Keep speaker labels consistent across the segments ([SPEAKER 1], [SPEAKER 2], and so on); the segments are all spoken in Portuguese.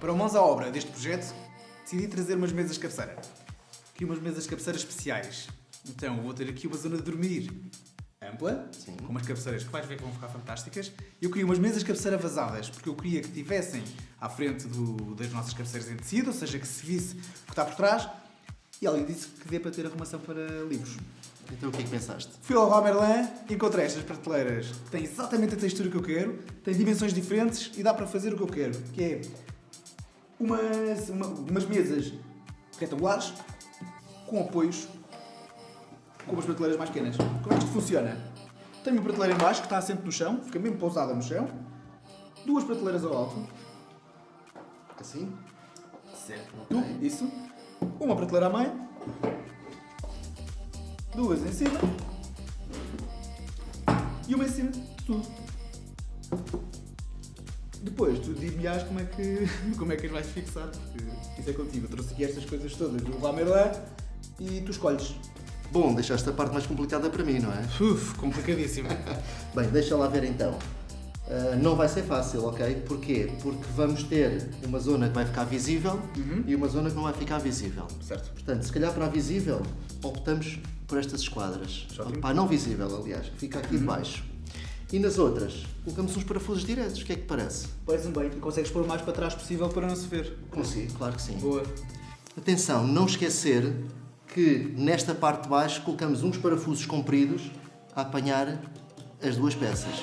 [SPEAKER 1] Para mãos à obra deste projeto, decidi trazer umas mesas de cabeceira. Aqui umas mesas de cabeceira especiais. Então, vou ter aqui uma zona de dormir ampla,
[SPEAKER 2] Sim.
[SPEAKER 1] com umas cabeceiras que vais ver que vão ficar fantásticas. Eu queria umas mesas de cabeceira vazadas, porque eu queria que tivessem à frente do- das nossas cabeceiras em tecido, ou seja, que se visse o que está por trás. E além disso, que dê para ter arrumação para livros.
[SPEAKER 2] Então o que é que pensaste?
[SPEAKER 1] Fui ao Leroy Merlin e encontrei estas prateleiras. Têm exatamente a textura que eu quero, têm dimensões diferentes e dá para fazer o que eu quero, que é umas, uma- umas mesas retangulares com apoios com umas prateleiras mais pequenas. Como é que isto funciona? Tenho uma prateleira em baixo que está assente no chão, fica mesmo pousada no chão, duas prateleiras ao alto,
[SPEAKER 2] Assim?
[SPEAKER 1] certo, isso, uma prateleira a meio, duas em cima e uma em cima de tudo. Depois tu dir-me-ás como é que como é que as vais fixar, porque isso é contigo. Eu trouxe aqui estas coisas todas do Lamerlin e tu escolhes.
[SPEAKER 2] Bom, deixaste a parte mais complicada para mim, não é?
[SPEAKER 1] Uf, complicadíssimo.
[SPEAKER 2] Bem, deixa lá ver então. Ah, não vai ser fácil, ok? Porquê? Porque vamos ter uma zona que vai ficar visível e uma zona que não vai ficar visível.
[SPEAKER 1] certo.
[SPEAKER 2] Portanto, se calhar para a visível, optamos por estas esquadras. Para a não visível, aliás, que fica aqui debaixo. E nas outras, colocamos uns parafusos diretos. O que é que parece?
[SPEAKER 1] Parece-me bem. Consegues pôr o mais para trás possível para não se ver.
[SPEAKER 2] Consigo, claro que sim.
[SPEAKER 1] Boa.
[SPEAKER 2] Atenção, não esquecer que nesta parte de baixo colocamos uns parafusos compridos a apanhar as duas peças.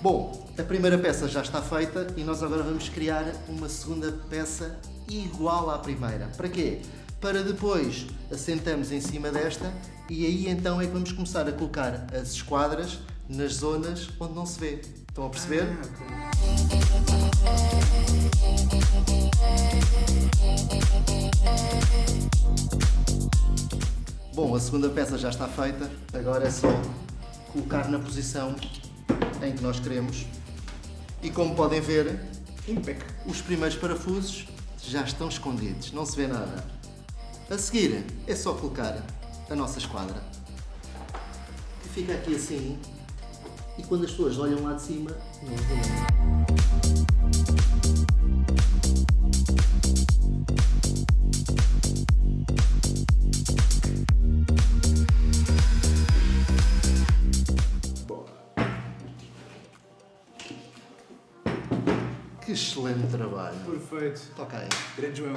[SPEAKER 2] Bom, a primeira peça já está feita e nós agora vamos criar uma segunda peça igual à primeira. Para quê? Para depois assentamos em cima desta e aí então é que vamos começar a colocar as esquadras nas zonas onde não se vê. Estão a perceber? Bom, a segunda peça já está feita, agora é só colocar na posição em que nós queremos. E como podem ver,
[SPEAKER 1] Impec.
[SPEAKER 2] os primeiros parafusos já estão escondidos, não se vê nada. A seguir é só colocar a nossa esquadra, que fica aqui assim, e quando as pessoas olham lá de cima, não. Que excelente trabalho.
[SPEAKER 1] Perfeito.
[SPEAKER 2] Ok.
[SPEAKER 1] Grande João.